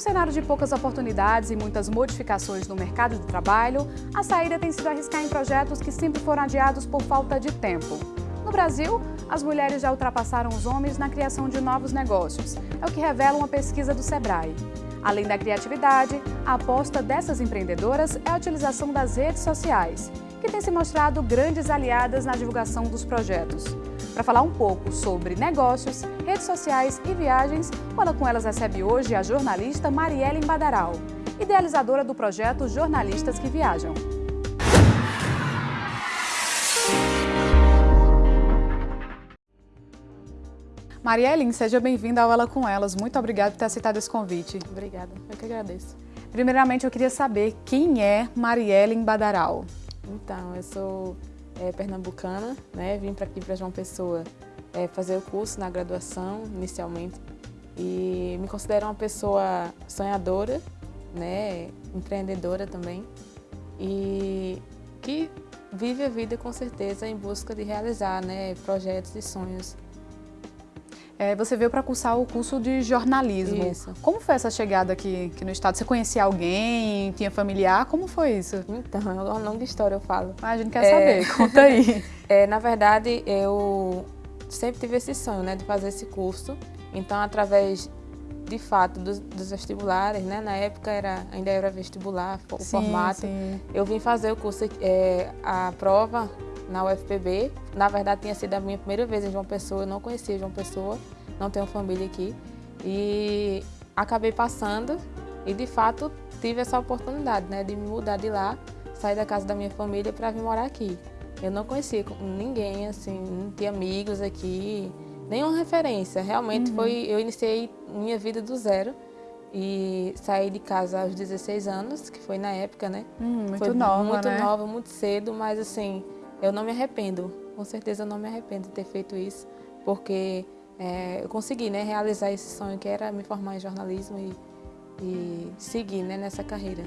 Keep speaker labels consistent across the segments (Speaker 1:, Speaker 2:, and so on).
Speaker 1: um cenário de poucas oportunidades e muitas modificações no mercado de trabalho, a saída tem sido arriscar em projetos que sempre foram adiados por falta de tempo. No Brasil, as mulheres já ultrapassaram os homens na criação de novos negócios. É o que revela uma pesquisa do Sebrae. Além da criatividade, a aposta dessas empreendedoras é a utilização das redes sociais, que têm se mostrado grandes aliadas na divulgação dos projetos. Para falar um pouco sobre negócios, redes sociais e viagens, Fala com Elas recebe hoje a jornalista Marielle Badaral, idealizadora do projeto Jornalistas que Viajam. Marielle, seja bem-vinda ao Ela com Elas. Muito obrigada por ter aceitado esse convite.
Speaker 2: Obrigada, eu que agradeço.
Speaker 1: Primeiramente, eu queria saber quem é Marielle Badaral.
Speaker 2: Então, eu sou é, pernambucana, né? vim para aqui para João Pessoa é, fazer o curso na graduação, inicialmente, e me considero uma pessoa sonhadora, né? empreendedora também, e que vive a vida com certeza em busca de realizar né? projetos e sonhos
Speaker 1: é, você veio para cursar o curso de jornalismo.
Speaker 2: Isso.
Speaker 1: Como foi essa chegada aqui, aqui, no estado? Você conhecia alguém? Tinha familiar? Como foi isso?
Speaker 2: Então, é uma longa história, eu falo.
Speaker 1: Ah, a gente quer é... saber, conta aí.
Speaker 2: É, na verdade, eu sempre tive esse sonho, né, de fazer esse curso. Então, através, de fato, dos, dos vestibulares, né, na época era, ainda era vestibular, o sim, formato. Sim. Eu vim fazer o curso, é, a prova na UFPB. Na verdade, tinha sido a minha primeira vez em João Pessoa, eu não conhecia João Pessoa, não tenho família aqui. E acabei passando e, de fato, tive essa oportunidade né, de me mudar de lá, sair da casa da minha família para vir morar aqui. Eu não conhecia ninguém, assim, não tinha amigos aqui, nenhuma referência. Realmente uhum. foi, eu iniciei minha vida do zero e saí de casa aos 16 anos, que foi na época, né?
Speaker 1: Hum, muito
Speaker 2: foi
Speaker 1: nova,
Speaker 2: muito
Speaker 1: né?
Speaker 2: nova, muito cedo, mas assim, eu não me arrependo, com certeza eu não me arrependo de ter feito isso, porque é, eu consegui né, realizar esse sonho que era me formar em jornalismo e, e seguir né, nessa carreira.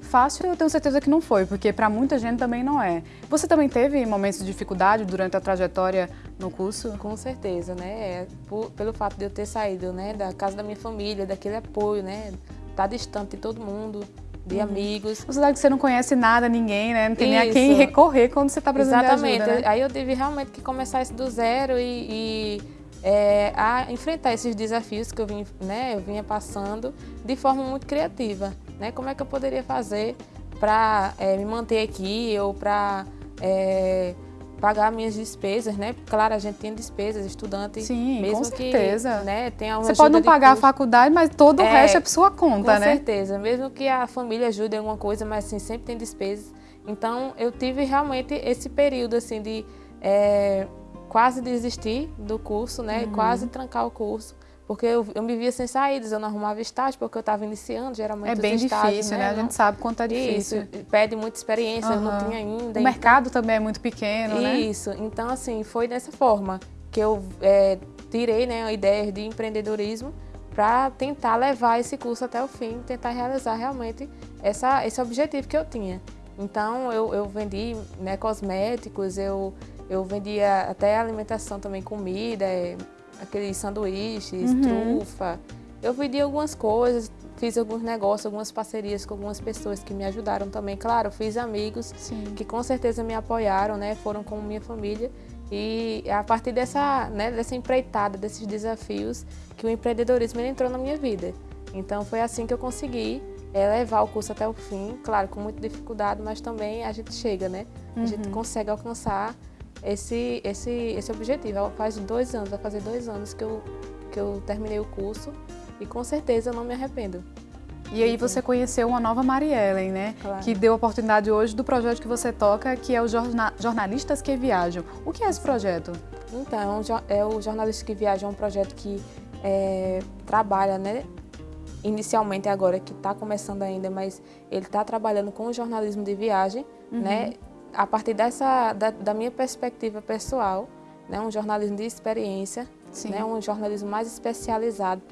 Speaker 1: Fácil eu tenho certeza que não foi, porque para muita gente também não é. Você também teve momentos de dificuldade durante a trajetória no curso?
Speaker 2: Com certeza, né? É, por, pelo fato de eu ter saído né, da casa da minha família, daquele apoio, né? Estar tá distante de todo mundo, de uhum. amigos.
Speaker 1: Você sabe que você não conhece nada, ninguém, né? Não tem isso. nem a quem recorrer quando você está precisando
Speaker 2: Exatamente.
Speaker 1: de ajuda, né?
Speaker 2: Aí eu tive realmente que começar isso do zero e, e é, a enfrentar esses desafios que eu, vim, né, eu vinha passando de forma muito criativa. Né? Como é que eu poderia fazer para é, me manter aqui ou para é, pagar minhas despesas, né? Claro, a gente tem despesas, estudante,
Speaker 1: Sim,
Speaker 2: mesmo
Speaker 1: com certeza.
Speaker 2: que né, tenha
Speaker 1: Você pode não pagar
Speaker 2: custo.
Speaker 1: a faculdade, mas todo o é, resto é por sua conta,
Speaker 2: com
Speaker 1: né?
Speaker 2: Com certeza, mesmo que a família ajude em alguma coisa, mas assim, sempre tem despesas. Então, eu tive realmente esse período assim de é, quase desistir do curso, né? Uhum. Quase trancar o curso. Porque eu, eu me via sem saídas, eu não arrumava estágio, porque eu estava iniciando, geralmente
Speaker 1: É bem
Speaker 2: estágios,
Speaker 1: difícil,
Speaker 2: né?
Speaker 1: né? A gente sabe quanto é difícil.
Speaker 2: Isso, pede muita experiência, uhum. eu não tinha ainda. O
Speaker 1: então... mercado também é muito pequeno,
Speaker 2: Isso.
Speaker 1: né?
Speaker 2: Isso, então assim, foi dessa forma que eu é, tirei né, a ideia de empreendedorismo para tentar levar esse curso até o fim, tentar realizar realmente essa, esse objetivo que eu tinha. Então, eu, eu vendi né, cosméticos, eu eu vendia até alimentação também, comida, é, aqueles sanduíches, uhum. trufa. Eu vendia algumas coisas, fiz alguns negócios, algumas parcerias com algumas pessoas que me ajudaram também. Claro, fiz amigos
Speaker 1: Sim.
Speaker 2: que com certeza me apoiaram, né? Foram com minha família. E a partir dessa, né, dessa empreitada, desses desafios, que o empreendedorismo entrou na minha vida. Então foi assim que eu consegui é, levar o curso até o fim, claro, com muita dificuldade, mas também a gente chega, né? A gente uhum. consegue alcançar esse, esse, esse objetivo. Faz dois anos, vai fazer dois anos que eu, que eu terminei o curso e com certeza eu não me arrependo.
Speaker 1: E aí você conheceu uma nova Mariellen, né?
Speaker 2: Claro.
Speaker 1: Que deu a oportunidade hoje do projeto que você toca, que é o Jorna Jornalistas que Viajam. O que é esse projeto?
Speaker 2: Então, é o Jornalistas que Viajam é um projeto que é, trabalha, né? Inicialmente agora, que está começando ainda, mas ele está trabalhando com o jornalismo de viagem, uhum. né? A partir dessa, da, da, minha perspectiva pessoal, né, um jornalismo de experiência, né, um jornalismo mais especializado,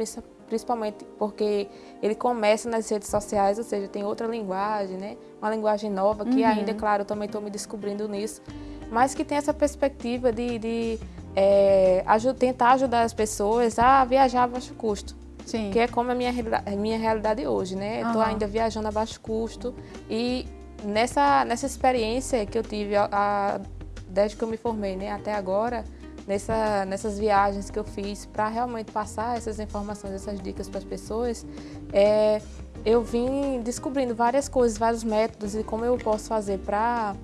Speaker 2: principalmente porque ele começa nas redes sociais, ou seja, tem outra linguagem, né, uma linguagem nova, que uhum. ainda, claro, eu também estou me descobrindo nisso, mas que tem essa perspectiva de, de é, tentar ajudar as pessoas a viajar a baixo custo. Sim. que é como a minha, minha realidade hoje, né? Estou ainda viajando a baixo custo e nessa, nessa experiência que eu tive a, a, desde que eu me formei, né, até agora, nessa, nessas viagens que eu fiz para realmente passar essas informações, essas dicas para as pessoas, é, eu vim descobrindo várias coisas, vários métodos e como eu posso fazer para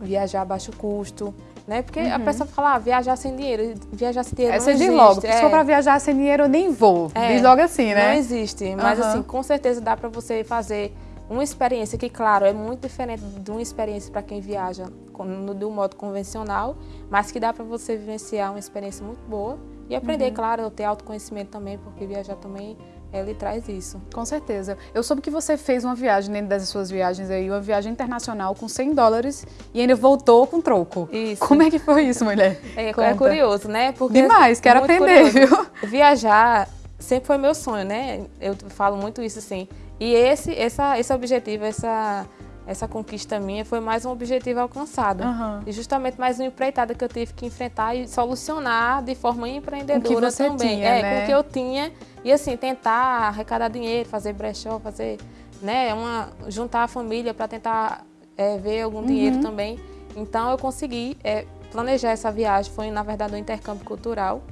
Speaker 2: viajar a baixo custo, né? Porque uhum. a pessoa fala, ah, viajar sem dinheiro, viajar sem dinheiro
Speaker 1: Essa
Speaker 2: não existe.
Speaker 1: logo, se for para viajar sem dinheiro eu nem vou, é, diz logo assim, né?
Speaker 2: Não existe, mas uhum. assim, com certeza dá para você fazer uma experiência que, claro, é muito diferente de uma experiência para quem viaja um modo convencional, mas que dá para você vivenciar uma experiência muito boa e aprender, uhum. claro, ter autoconhecimento também, porque viajar também ele traz isso.
Speaker 1: Com certeza. Eu soube que você fez uma viagem dentro dessas suas viagens aí, uma viagem internacional com 100 dólares e ainda voltou com troco. Isso. Como é que foi isso, mulher?
Speaker 2: É, é curioso, né? Porque,
Speaker 1: Demais, quero aprender, curioso.
Speaker 2: viu? Viajar sempre foi meu sonho, né? Eu falo muito isso assim. E esse, essa, esse objetivo, essa, essa conquista minha foi mais um objetivo alcançado. Uhum. E justamente mais uma empreitada que eu tive que enfrentar e solucionar de forma empreendedora também.
Speaker 1: Tinha,
Speaker 2: é,
Speaker 1: né?
Speaker 2: com o que eu tinha. E assim, tentar arrecadar dinheiro, fazer brechó, fazer, né, uma, juntar a família para tentar é, ver algum uhum. dinheiro também. Então eu consegui é, planejar essa viagem, foi na verdade um intercâmbio cultural.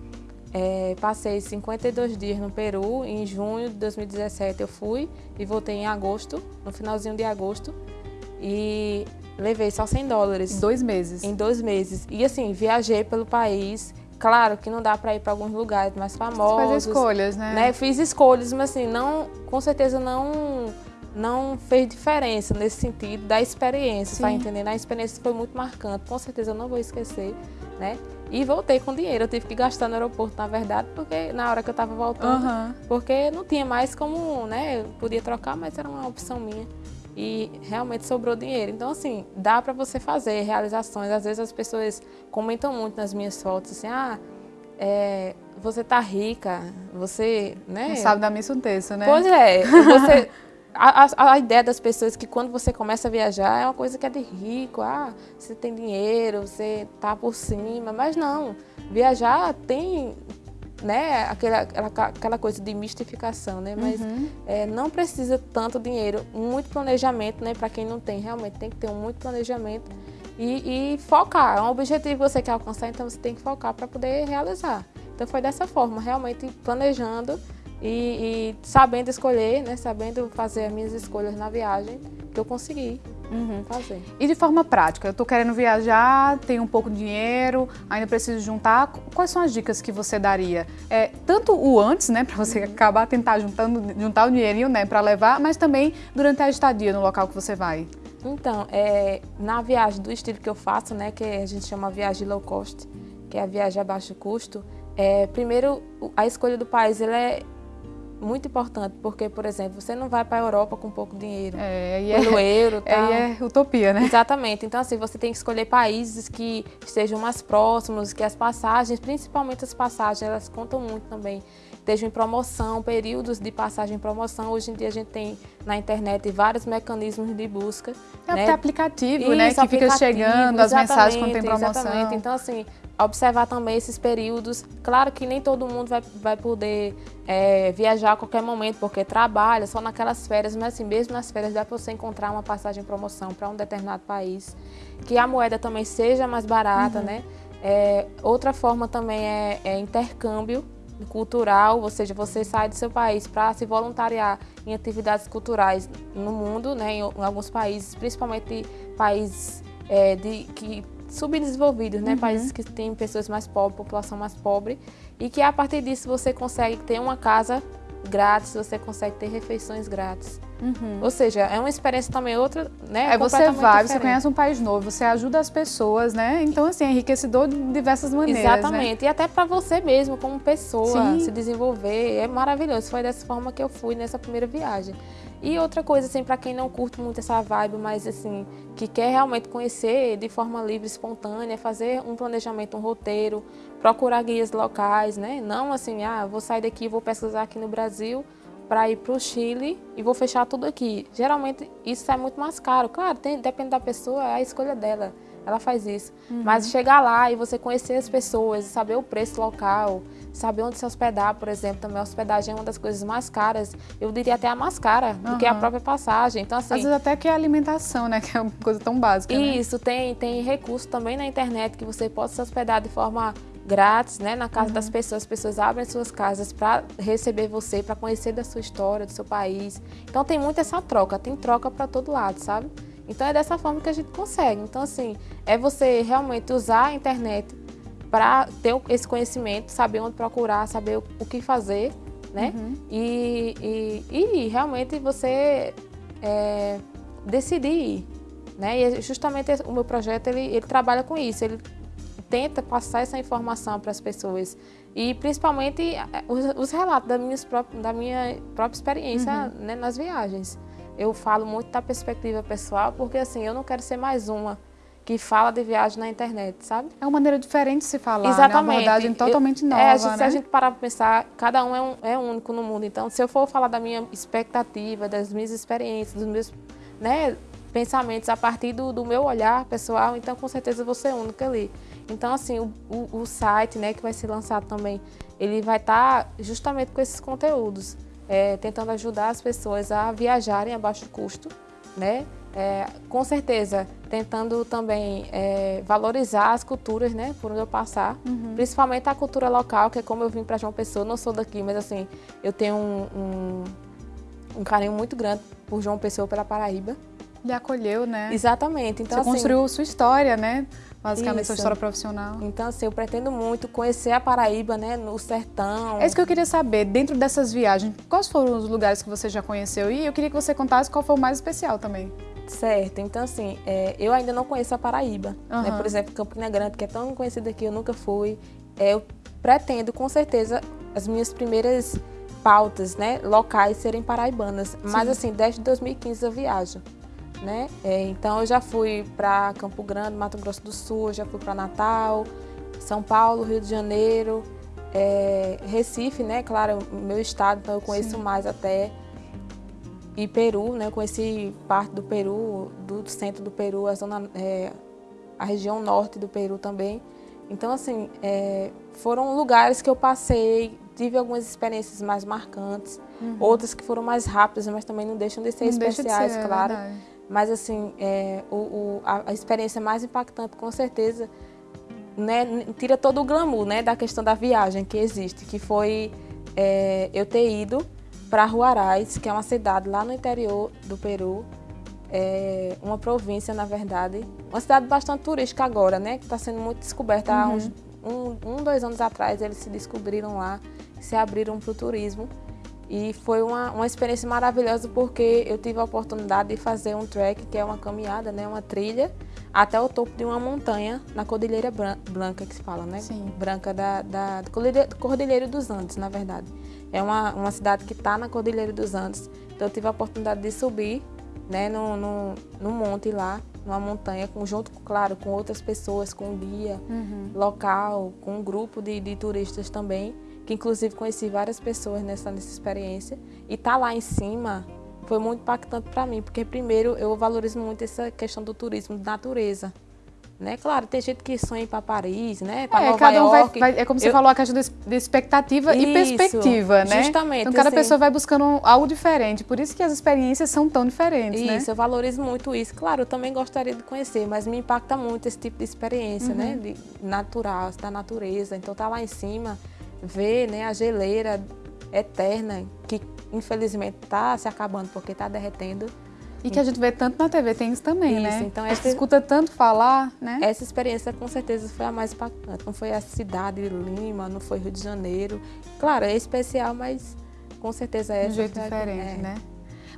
Speaker 2: É, passei 52 dias no Peru, em junho de 2017 eu fui e voltei em agosto, no finalzinho de agosto, e levei só 100 dólares.
Speaker 1: Em dois meses?
Speaker 2: Em dois meses. E assim, viajei pelo país, claro que não dá para ir para alguns lugares mais famosos. Você
Speaker 1: faz escolhas, né?
Speaker 2: né? Fiz escolhas, mas assim, não, com certeza não não fez diferença nesse sentido da experiência, tá Sim. tá entendendo? A experiência foi muito marcante, com certeza eu não vou esquecer, né? E voltei com dinheiro, eu tive que gastar no aeroporto, na verdade, porque na hora que eu estava voltando, uhum. porque não tinha mais como, né? Eu podia trocar, mas era uma opção minha. E realmente sobrou dinheiro. Então, assim, dá para você fazer realizações. Às vezes as pessoas comentam muito nas minhas fotos, assim, ah, é, você tá rica, você, né?
Speaker 1: Não sabe da missa um terço, né?
Speaker 2: Pois é, você a, a, a, ideia das pessoas é que quando você começa a viajar é uma coisa que é de rico, ah, você tem dinheiro, você tá por cima, mas não. Viajar tem, né, aquela, aquela coisa de mistificação, né, mas uhum. é, não precisa tanto dinheiro, muito planejamento, né, para quem não tem, realmente tem que ter um muito planejamento e, e focar. É um objetivo que você quer alcançar, então você tem que focar para poder realizar. Então foi dessa forma, realmente planejando e, e, sabendo escolher, né, sabendo fazer as minhas escolhas na viagem, que eu consegui uhum. fazer.
Speaker 1: E de forma prática, eu estou querendo viajar, tenho um pouco de dinheiro, ainda preciso juntar, quais são as dicas que você daria? É, tanto o antes, né, para você uhum. acabar tentar juntando, juntar o dinheirinho, né, para levar, mas também durante a estadia no local que você vai.
Speaker 2: Então, é, na viagem do estilo que eu faço, né, que a gente chama viagem low cost, que é a viagem a baixo custo, é, primeiro, a escolha do país ele é muito importante, porque, por exemplo, você não vai para a Europa com pouco dinheiro, é, pelo é, euro tal.
Speaker 1: É, é utopia, né?
Speaker 2: Exatamente. Então, assim, você tem que escolher países que estejam mais próximos, que as passagens, principalmente as passagens, elas contam muito também. Estejam em promoção, períodos de passagem em promoção. Hoje em dia a gente tem na internet vários mecanismos de busca.
Speaker 1: É né? aplicativo, né? Isso, né? Que fica chegando as mensagens quando tem promoção.
Speaker 2: Exatamente. Então, assim, observar também esses períodos. Claro que nem todo mundo vai, vai poder é, viajar a qualquer momento, porque trabalha só naquelas férias, mas assim, mesmo nas férias dá para você encontrar uma passagem em promoção para um determinado país, que a moeda também seja mais barata, uhum. né? É, outra forma também é, é, intercâmbio cultural, ou seja, você sai do seu país para se voluntariar em atividades culturais no mundo, né, em, alguns países, principalmente países é, de, que subdesenvolvidos, né? Uhum. Países que têm pessoas mais pobres, população mais pobre, e que a partir disso você consegue ter uma casa grátis, você consegue ter refeições grátis. Uhum. Ou seja, é uma experiência também outra, né?
Speaker 1: Aí você vai, diferente. você conhece um país novo, você ajuda as pessoas, né? Então, assim, é enriquecedor de diversas maneiras.
Speaker 2: Né? Exatamente. Né? E até para você mesmo, como pessoa, Sim. se desenvolver. É maravilhoso. Foi dessa forma que eu fui nessa primeira viagem. E outra coisa, assim, para quem não curte muito essa vibe, mas assim, que quer realmente conhecer de forma livre, espontânea, fazer um planejamento, um roteiro, procurar guias locais, né? Não assim, ah, vou sair daqui, vou pesquisar aqui no Brasil para ir para o Chile e vou fechar tudo aqui. Geralmente isso é muito mais caro. Claro, tem, depende da pessoa, é a escolha dela. Ela faz isso. Uhum. Mas chegar lá e você conhecer as pessoas, saber o preço local, saber onde se hospedar, por exemplo, também a hospedagem é uma das coisas mais caras, eu diria até a mais cara do uhum. que a própria passagem. Então, assim,
Speaker 1: Às vezes até que a alimentação, né, que é uma coisa tão básica,
Speaker 2: né? Isso, né? tem, tem recurso também na internet que você pode se hospedar de forma grátis, né, na casa uhum. das pessoas. As pessoas abrem suas casas para receber você, para conhecer da sua história, do seu país. Então tem muito essa troca, tem troca para todo lado, sabe? Então é dessa forma que a gente consegue. Então assim, é você realmente usar a internet para ter esse conhecimento, saber onde procurar, saber o que fazer, né? Uhum. E, e, e, realmente você é, decidir ir, né? E é justamente o meu projeto ele, ele trabalha com isso. Ele tenta passar essa informação para as pessoas e principalmente é, os, os relatos da minha, própria, da minha própria experiência uhum. né, nas viagens. Eu falo muito da perspectiva pessoal porque assim eu não quero ser mais uma que fala de viagem na internet, sabe?
Speaker 1: É uma maneira diferente de se falar, Exatamente. Né? Uma abordagem totalmente eu, nova,
Speaker 2: é, a gente,
Speaker 1: né?
Speaker 2: Se a gente parar para pensar, cada um é, um é único no mundo. Então, se eu for falar da minha expectativa, das minhas experiências, dos meus né, pensamentos a partir do, do meu olhar pessoal, então com certeza eu vou ser única ali. Então, assim, o, o, o site né, que vai ser lançado também, ele vai estar tá justamente com esses conteúdos, é, tentando ajudar as pessoas a viajarem a baixo custo, né? É, com certeza, tentando também é, valorizar as culturas, né, por onde eu passar, uhum. principalmente a cultura local, que é como eu vim para João Pessoa, não sou daqui, mas assim, eu tenho um, um, um carinho muito grande por João Pessoa, pela Paraíba.
Speaker 1: Lhe acolheu, né?
Speaker 2: Exatamente. Então,
Speaker 1: Você
Speaker 2: assim,
Speaker 1: construiu sua história, né? Basicamente, isso. sua história profissional.
Speaker 2: Então, assim, eu pretendo muito conhecer a Paraíba, né? No sertão.
Speaker 1: É isso que eu queria saber. Dentro dessas viagens, quais foram os lugares que você já conheceu? E eu queria que você contasse qual foi o mais especial também.
Speaker 2: Certo. Então, assim, é, eu ainda não conheço a Paraíba. Uhum. Né? Por exemplo, Campina Grande, que é tão conhecida aqui, eu nunca fui. É, eu pretendo, com certeza, as minhas primeiras pautas, né, locais serem paraibanas. Sim. Mas, assim, desde 2015 eu viajo né? É, então eu já fui para Campo Grande, Mato Grosso do Sul, já fui para Natal, São Paulo, Rio de Janeiro, é, Recife, né? Claro, meu estado, então eu conheço Sim. mais até. E Peru, né? Eu conheci parte do Peru, do centro do Peru, a zona, é, a região norte do Peru também. Então, assim, é, foram lugares que eu passei, tive algumas experiências mais marcantes, uhum. outras que foram mais rápidas, mas também não deixam de ser não especiais, de ser, é claro. É mas, assim, é, o, o, a, experiência mais impactante, com certeza, né, tira todo o glamour né, da questão da viagem que existe, que foi é, eu ter ido para Huaraz, que é uma cidade lá no interior do Peru, é uma província, na verdade. Uma cidade bastante turística agora, né? Que está sendo muito descoberta. Uhum. Há uns um, um, dois anos atrás, eles se descobriram lá, se abriram para o turismo. E foi uma, uma experiência maravilhosa porque eu tive a oportunidade de fazer um trek, que é uma caminhada, né, uma trilha, até o topo de uma montanha na Cordilheira Branca, que se fala, né?
Speaker 1: Sim.
Speaker 2: Branca da, da, da Cordilheira dos Andes, na verdade. É uma, uma cidade que está na Cordilheira dos Andes. Então eu tive a oportunidade de subir né, no, no, no monte lá, numa montanha, com, junto, claro, com outras pessoas, com um guia uhum. local, com um grupo de, de turistas também que inclusive conheci várias pessoas nessa, nessa experiência. E estar tá lá em cima foi muito impactante para mim, porque primeiro eu valorizo muito essa questão do turismo de natureza. Né? Claro, tem gente que sonha para Paris, né? Para é, Nova cada um
Speaker 1: York. Vai, vai, é como você eu... falou, a questão de expectativa isso, e perspectiva, né?
Speaker 2: Justamente.
Speaker 1: Então cada assim, pessoa vai buscando algo diferente. Por isso que as experiências são tão diferentes,
Speaker 2: isso,
Speaker 1: né?
Speaker 2: Isso, eu valorizo muito isso. Claro, eu também gostaria de conhecer, mas me impacta muito esse tipo de experiência, né? uhum. né? De natural, da natureza. Então tá lá em cima ver né, a geleira eterna, que infelizmente está se acabando porque está derretendo.
Speaker 1: E que a gente vê tanto na TV, tem isso também,
Speaker 2: isso,
Speaker 1: né?
Speaker 2: Então,
Speaker 1: a gente escuta tanto falar, né?
Speaker 2: Essa experiência com certeza foi a mais impactante. Não foi a cidade de Lima, não foi Rio de Janeiro. Claro, é especial, mas com certeza é.
Speaker 1: De um jeito diferente, é. né?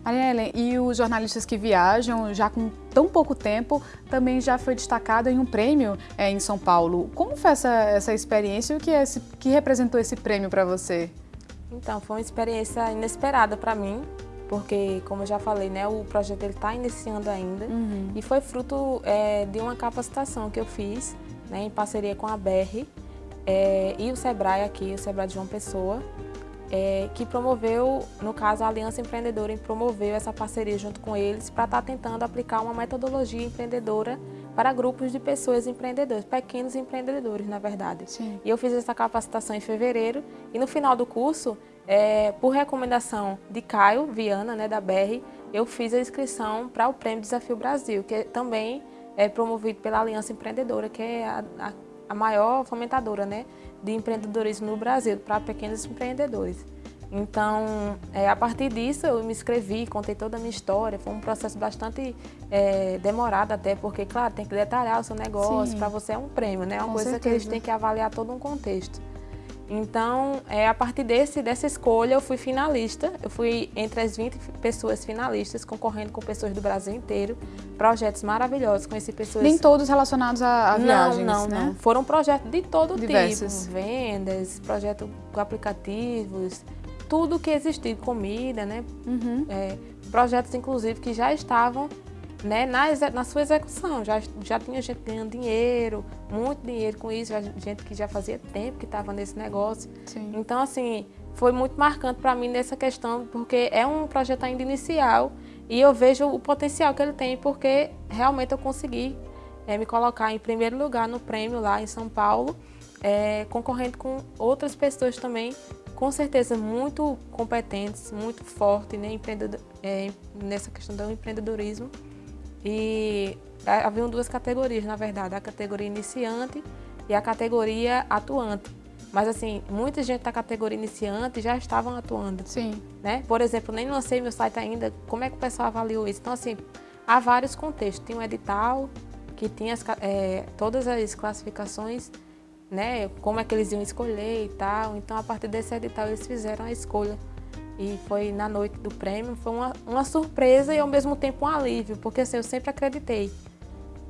Speaker 1: Maria Helen, e os jornalistas que viajam já com tão pouco tempo também já foi destacado em um prêmio é, em São Paulo. Como foi essa, essa experiência e o que, é esse, que representou esse prêmio para você?
Speaker 2: Então, foi uma experiência inesperada para mim, porque, como eu já falei, né, o projeto está iniciando ainda uhum. e foi fruto é, de uma capacitação que eu fiz né, em parceria com a BR é, e o Sebrae aqui, o Sebrae de João Pessoa, é, que promoveu, no caso a Aliança Empreendedora, promoveu essa parceria junto com eles para estar tá tentando aplicar uma metodologia empreendedora para grupos de pessoas empreendedores, pequenos empreendedores, na verdade.
Speaker 1: Sim.
Speaker 2: E eu fiz essa capacitação em fevereiro e no final do curso, é, por recomendação de Caio Viana, né, da BR, eu fiz a inscrição para o Prêmio Desafio Brasil, que também é promovido pela Aliança Empreendedora, que é a, a, a maior fomentadora né, de empreendedorismo no Brasil, para pequenos empreendedores. Então, é, a partir disso, eu me inscrevi, contei toda a minha história. Foi um processo bastante é, demorado até, porque, claro, tem que detalhar o seu negócio. Para você é um prêmio, né? É uma
Speaker 1: Com
Speaker 2: coisa
Speaker 1: certeza.
Speaker 2: que gente tem que avaliar todo um contexto. Então, é, a partir desse, dessa escolha, eu fui finalista. Eu fui entre as 20 pessoas finalistas, concorrendo com pessoas do Brasil inteiro. Projetos maravilhosos, conheci pessoas...
Speaker 1: Nem todos relacionados a, a viagens,
Speaker 2: não, não,
Speaker 1: né?
Speaker 2: não. Foram projetos de todo
Speaker 1: Diversos.
Speaker 2: tipo. Vendas, projetos com aplicativos, tudo que existia, comida, né?
Speaker 1: Uhum.
Speaker 2: É, projetos, inclusive, que já estavam né, na, na sua execução. Já, já tinha gente ganhando dinheiro, muito dinheiro com isso, já- gente que já fazia tempo que estava nesse negócio.
Speaker 1: Sim.
Speaker 2: Então, assim, foi muito marcante para mim nessa questão, porque é um projeto ainda inicial e eu vejo o potencial que ele tem, porque realmente eu consegui eh, me colocar em primeiro lugar no prêmio lá em São Paulo, eh, concorrendo com outras pessoas também, com certeza muito competentes, muito fortes né, eh, nessa questão do empreendedorismo. E ha- haviam duas categorias, na verdade, a categoria iniciante e a categoria atuante. Mas assim, muita gente da categoria iniciante já estavam atuando,
Speaker 1: Sim.
Speaker 2: né? Por exemplo, nem lancei meu site ainda, como é que o pessoal avaliou isso? Então assim, há vários contextos. Tinha um edital que tinha as eh, todas as classificações, né? Como é que eles iam escolher e tal. Então a partir desse edital eles fizeram a escolha. E foi na noite do prêmio, foi uma, uma surpresa e ao mesmo tempo um alívio, porque assim, eu sempre acreditei.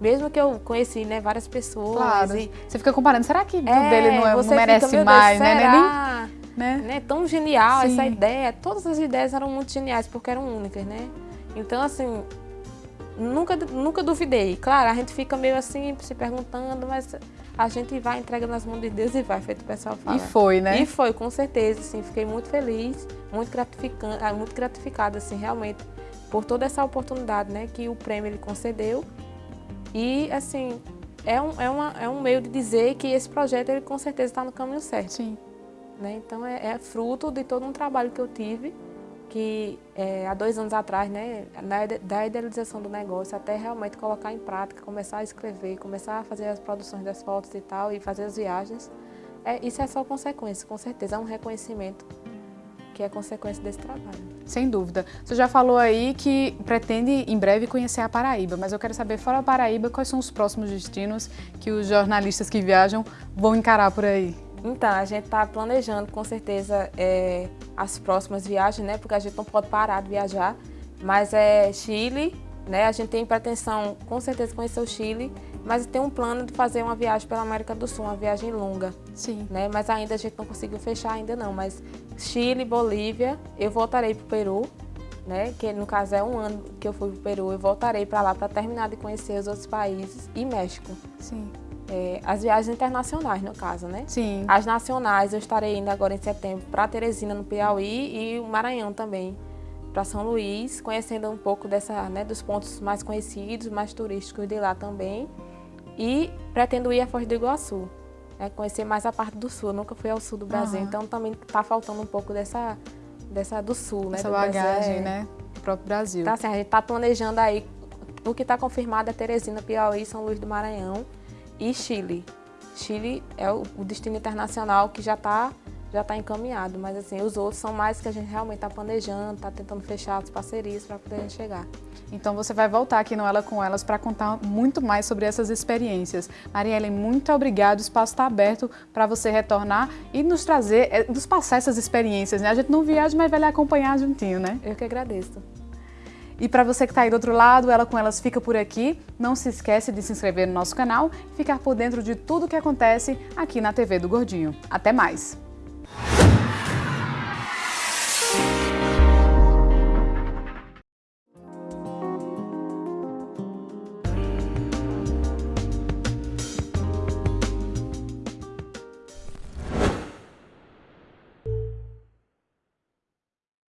Speaker 2: Mesmo que eu conheci né, várias pessoas.
Speaker 1: Claro.
Speaker 2: E,
Speaker 1: Você fica comparando, será que o
Speaker 2: é,
Speaker 1: dele não, é- não merece
Speaker 2: fica,
Speaker 1: mais,
Speaker 2: Deus,
Speaker 1: né?
Speaker 2: será?
Speaker 1: Né? Nem- né?
Speaker 2: né? Tão genial
Speaker 1: Sim.
Speaker 2: essa ideia. Todas as ideias eram muito geniais porque eram únicas, né? Então, assim, nunca, nunca duvidei. Claro, a gente fica meio assim, se perguntando, mas a gente vai, entrega nas mãos de Deus e vai, feito o pessoal fala.
Speaker 1: E foi, né?
Speaker 2: E foi, com certeza, assim, fiquei muito feliz, muito gratificante, ah, muito gratificada, assim, realmente, por toda essa oportunidade, né, que o prêmio ele concedeu. E, assim, é um, é, uma, é um meio de dizer que esse projeto, ele com certeza está no caminho certo
Speaker 1: Sim.
Speaker 2: né? Então é, é fruto de todo um trabalho que eu tive, que é, há dois anos atrás, né, da idealização do negócio até realmente colocar em prática, começar a escrever, começar a fazer as produções das fotos e tal, e fazer as viagens. É, isso é só consequência, com certeza, é um reconhecimento que é consequência desse trabalho.
Speaker 1: Sem dúvida. Você já falou aí que pretende em breve conhecer a Paraíba, mas eu quero saber, fora a Paraíba, quais são os próximos destinos que os jornalistas que viajam vão encarar por aí?
Speaker 2: Então, a gente está planejando com certeza é, as próximas viagens, né? Porque a gente não pode parar de viajar. Mas é Chile, né? A gente tem pretensão com certeza conhecer o Chile, mas tem um plano de fazer uma viagem pela América do Sul, uma viagem longa,
Speaker 1: Sim.
Speaker 2: né? Mas ainda a gente não conseguiu fechar ainda não. Mas Chile, Bolívia, eu voltarei para o Peru, né? Que no caso é um ano que eu fui para o Peru, eu voltarei para lá para terminar de conhecer os outros países e México.
Speaker 1: Sim.
Speaker 2: É, as viagens internacionais, no caso, né?
Speaker 1: Sim.
Speaker 2: As nacionais, eu estarei indo agora em setembro para Teresina, no Piauí, e o Maranhão também, para São Luís, conhecendo um pouco dessa, né, dos pontos mais conhecidos, mais turísticos de lá também. E pretendo ir a Foz do Iguaçu, né, conhecer mais a parte do sul. Eu nunca fui ao sul do Brasil,
Speaker 1: Aham.
Speaker 2: então também está faltando um pouco dessa, dessa do sul, né?
Speaker 1: Essa bagagem,
Speaker 2: É.
Speaker 1: né? Do próprio Brasil.
Speaker 2: Tá, assim, a gente está planejando aí, o que está confirmado é Teresina, Piauí, São Luís do Maranhão e Chile. Chile é o, destino internacional que já está já tá encaminhado, mas assim, os outros são mais que a gente realmente está planejando, está tentando fechar as parcerias para poder chegar.
Speaker 1: Então você vai voltar aqui no Ela com Elas para contar muito mais sobre essas experiências. Marielle, muito obrigada. O espaço está aberto para você retornar e nos trazer, eh, nos passar essas experiências. Né? A gente não viaja, mas vai lhe acompanhar juntinho, né?
Speaker 2: Eu que agradeço.
Speaker 1: E para você que está aí do outro lado, Ela com Elas fica por aqui. Não se esquece de se inscrever no nosso canal e ficar por dentro de tudo que acontece aqui na TV do Gordinho. Até mais!